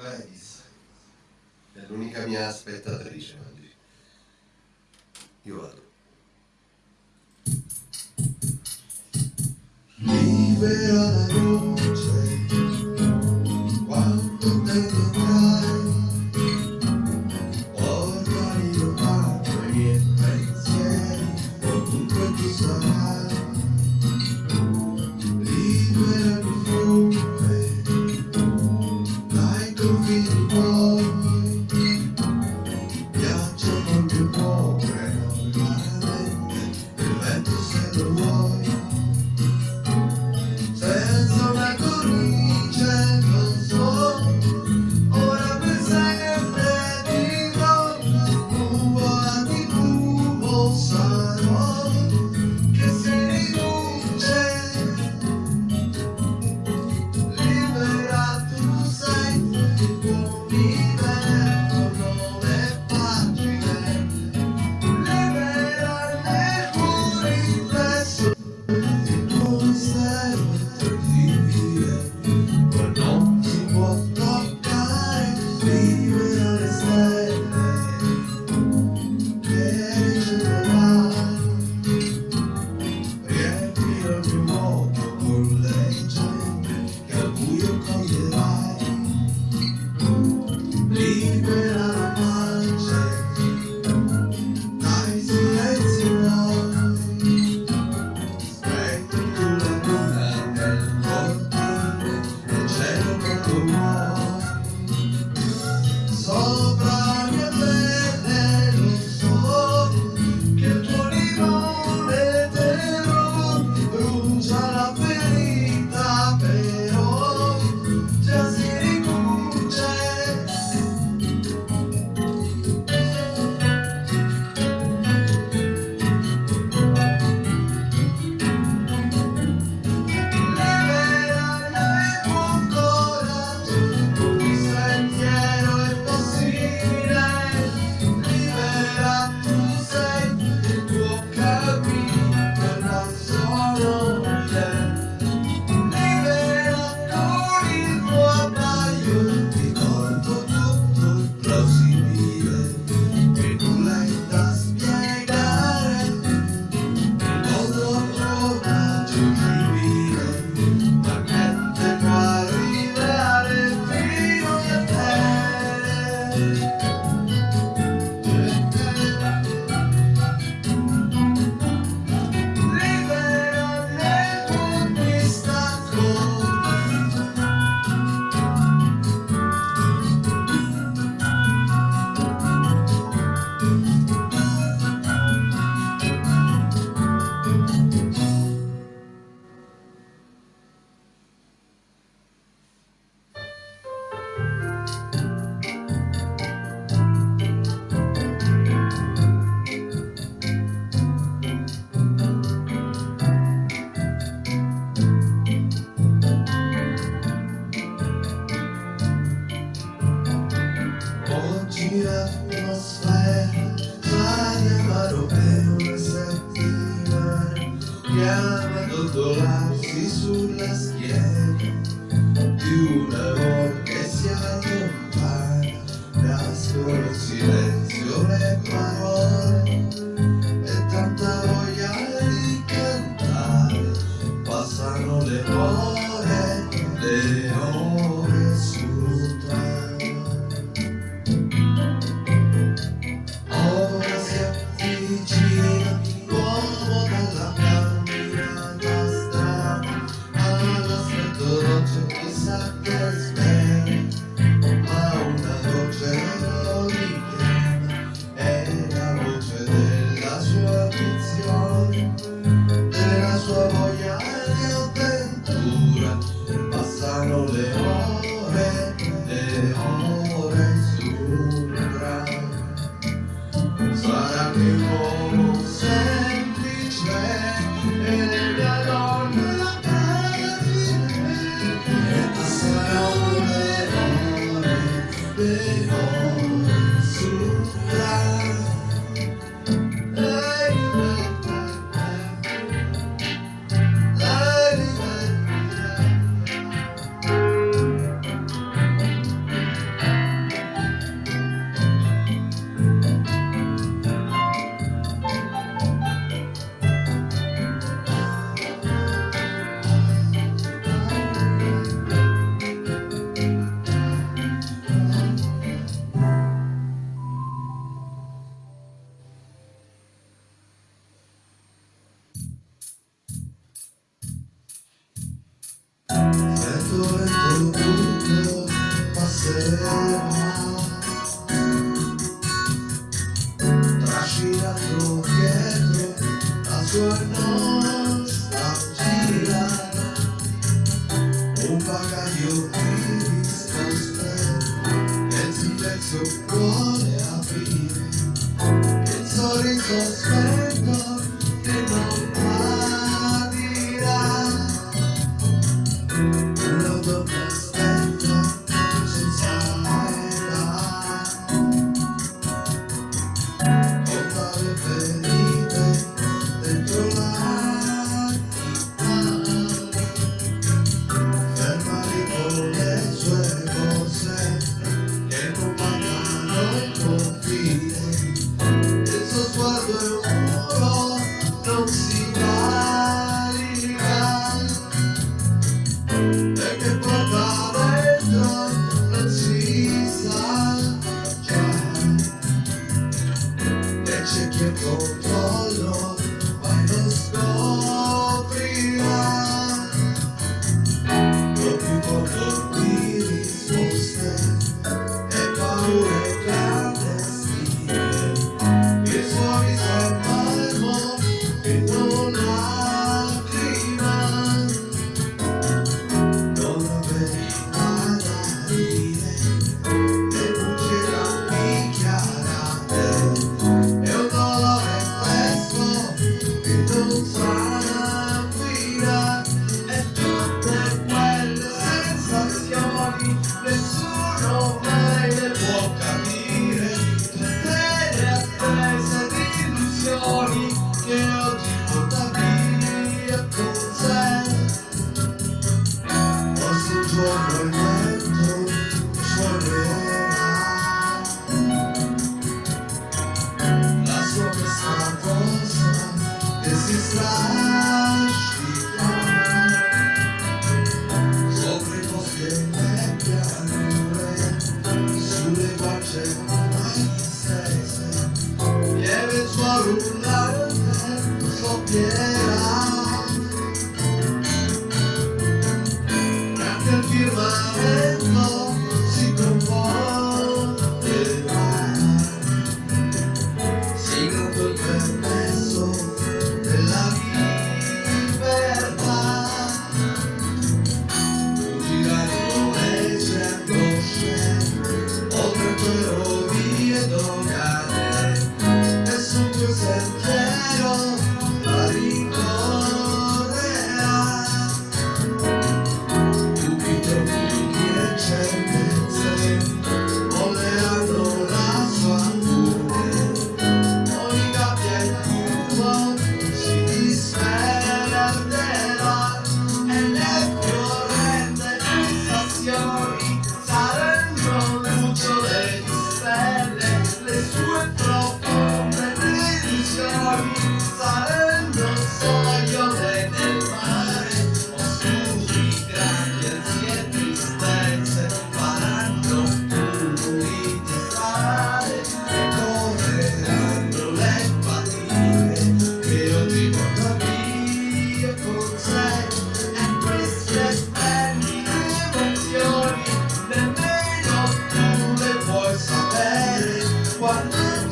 Gladys è l'unica mia spettatrice oggi. Io vado. Libera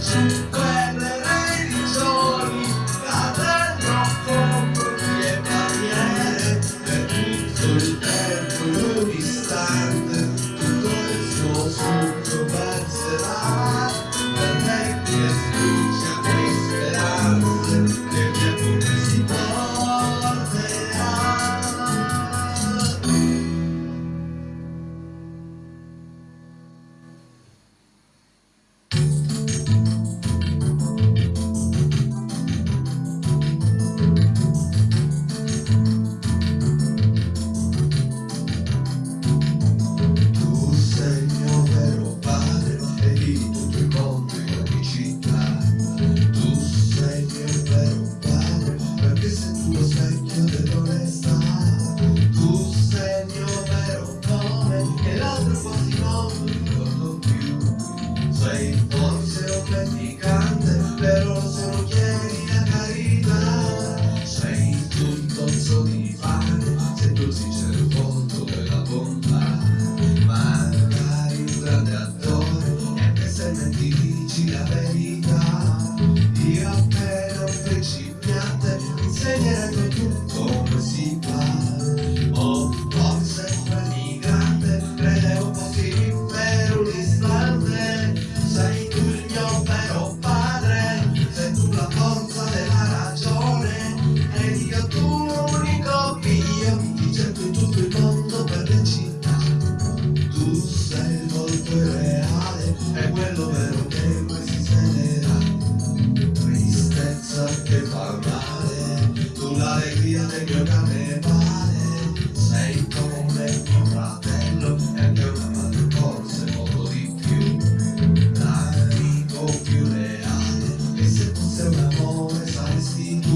Some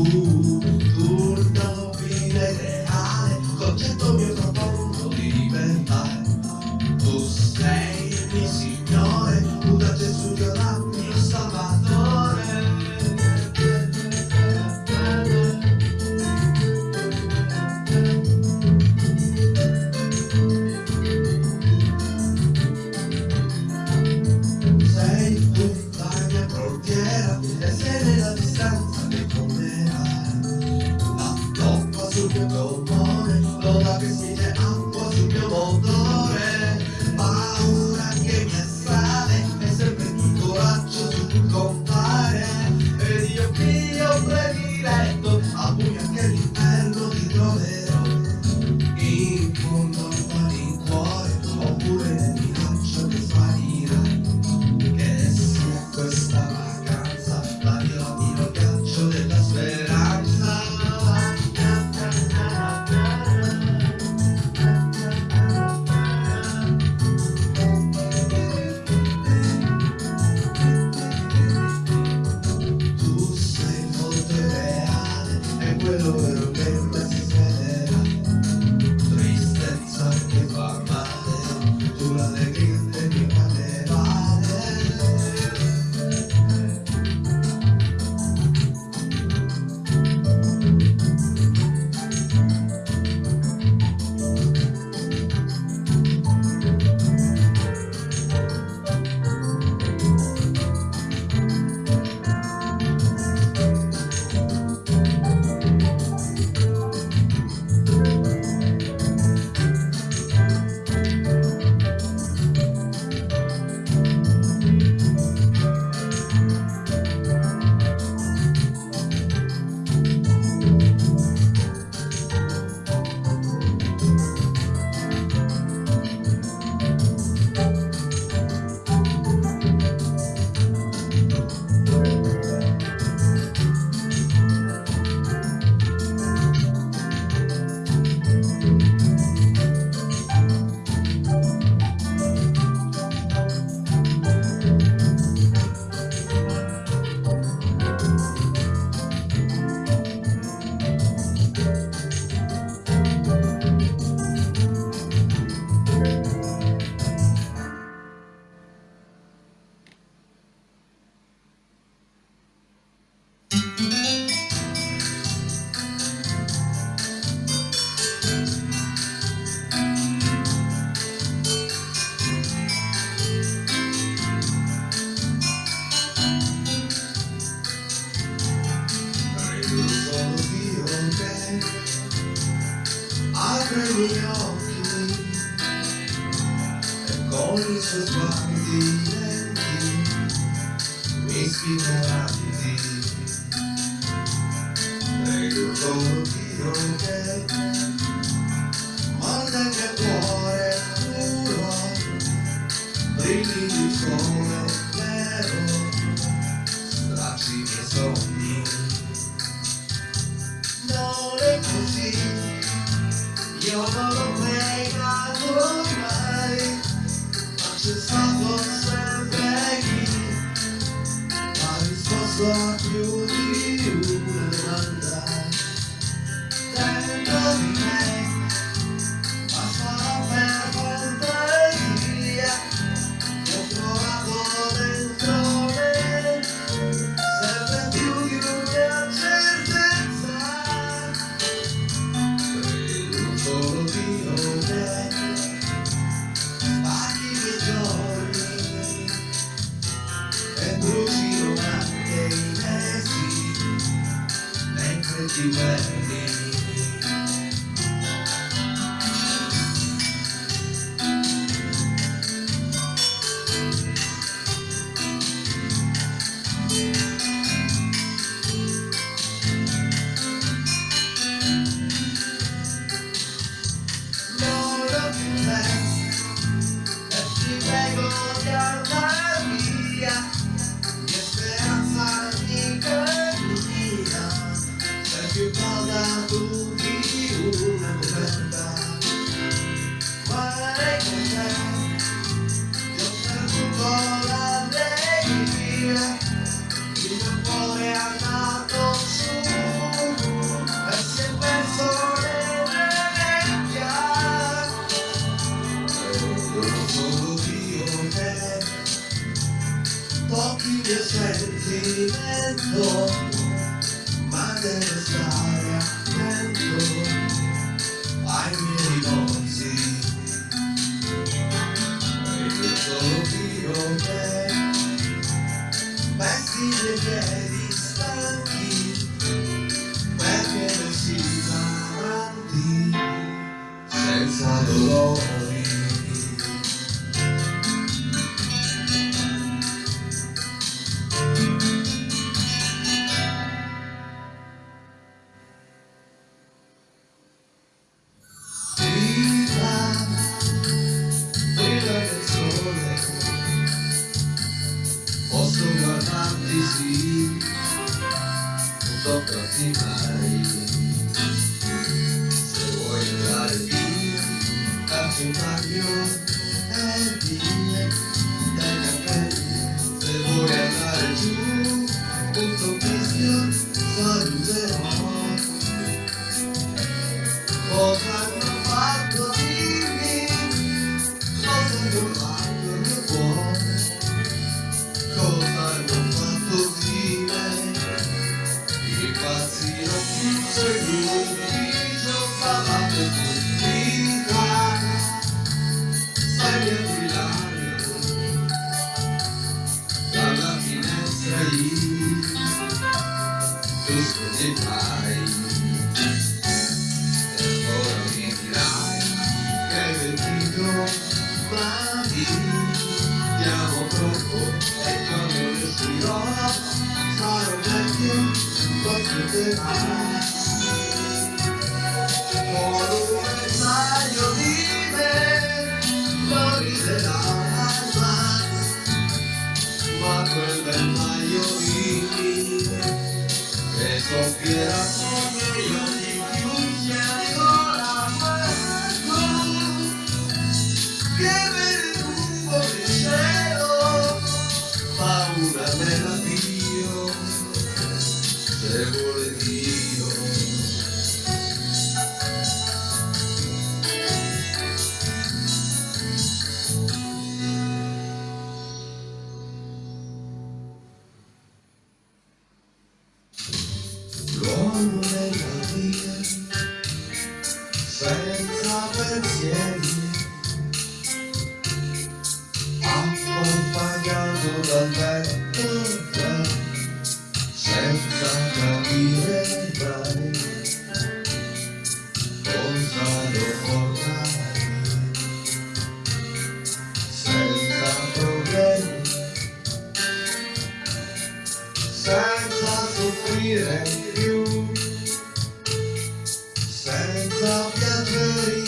tudo. always just want the ending. Makes me know I'm Easy walk through this rain and door. My name is God. Sophia, love that hurt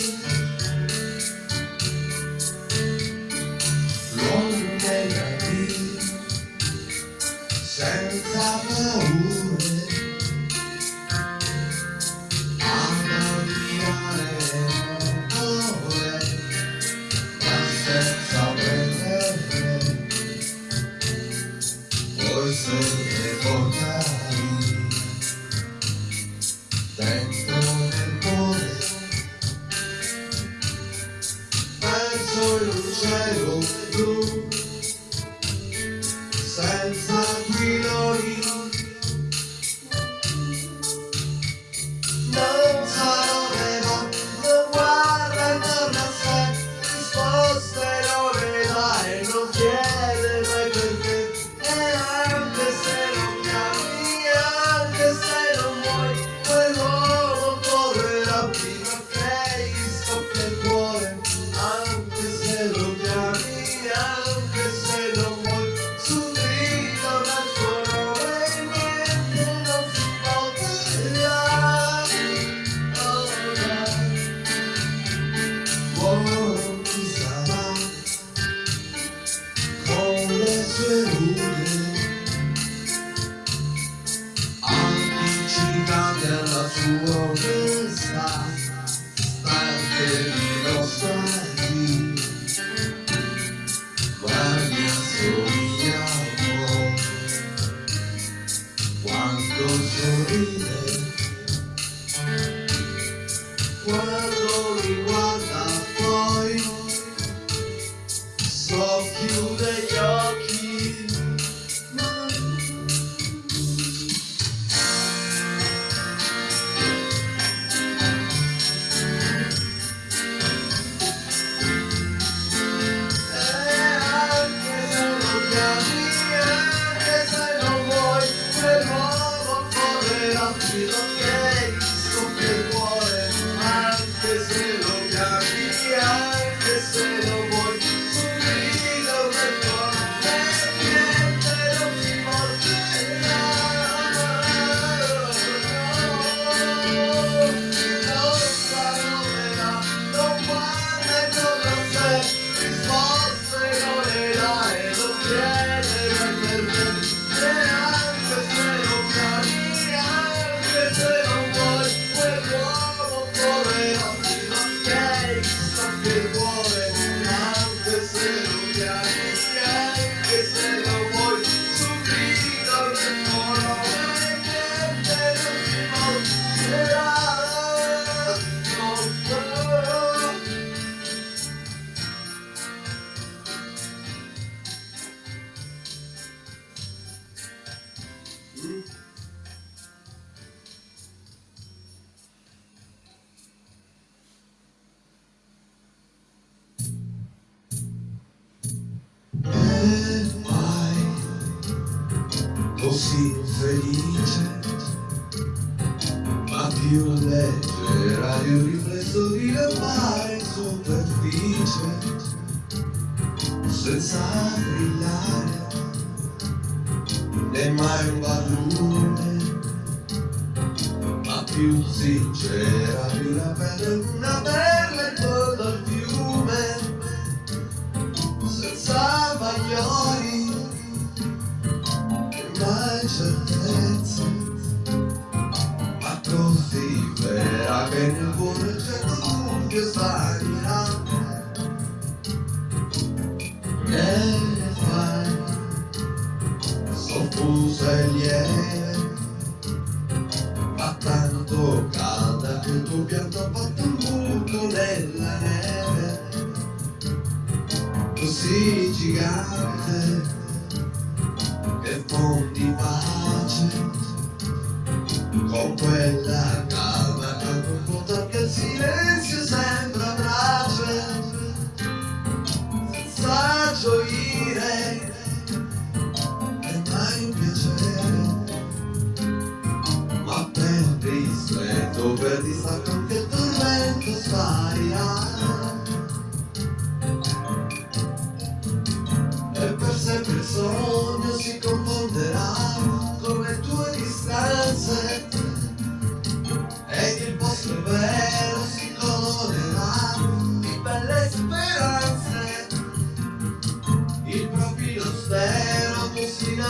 yeah.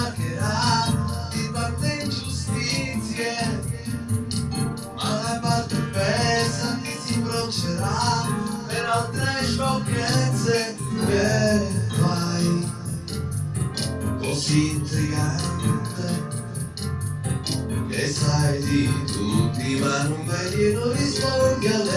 attaccherà di parte ingiustizie, ma la parte pesa ti si broncerà per altre sciocchezze eh, che fai così intrigante che sai di tutti ma non vedi non rispondi alle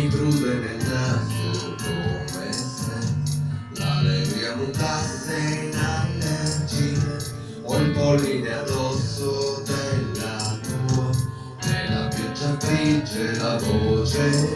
mi nel naso come se l'allegria mutasse in allergia o il polline addosso della tua nella pioggia grigia la voce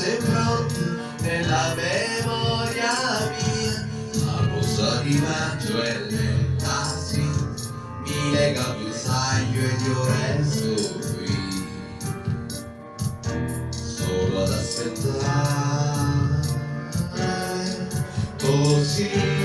sei pronto nella memoria mia. A posto di maggio e le tassi mi lega più saglio ed io resto qui. Solo ad aspettare così.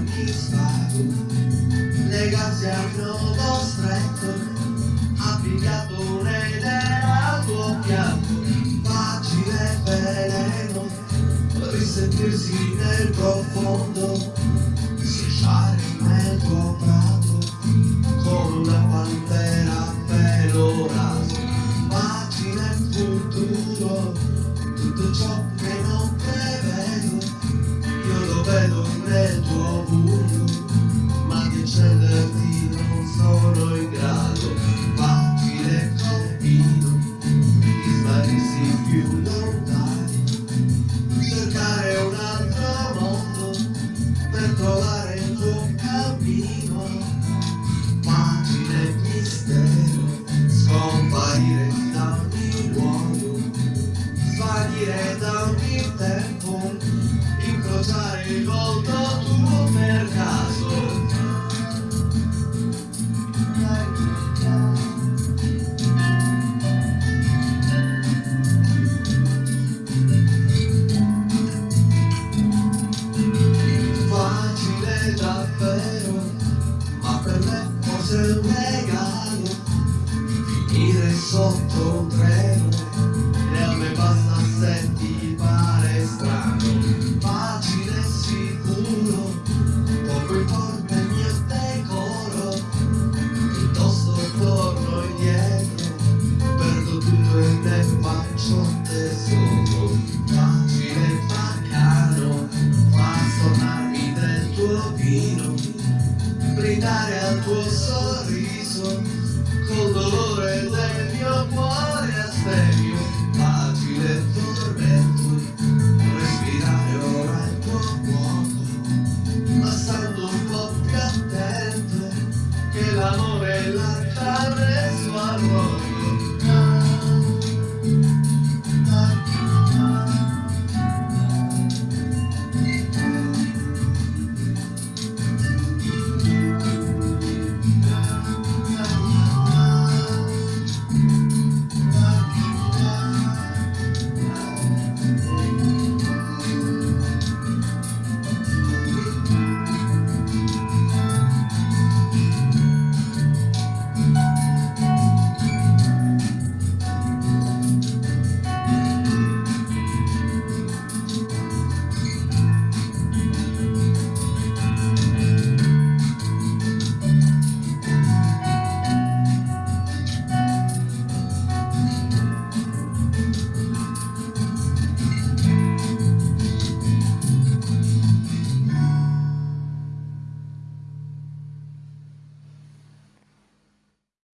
occhi spari, legati a un nodo stretto, applicato un'edera al tuo piatto, facile veleno, risentirsi nel profondo. el amor en la tarde su amor.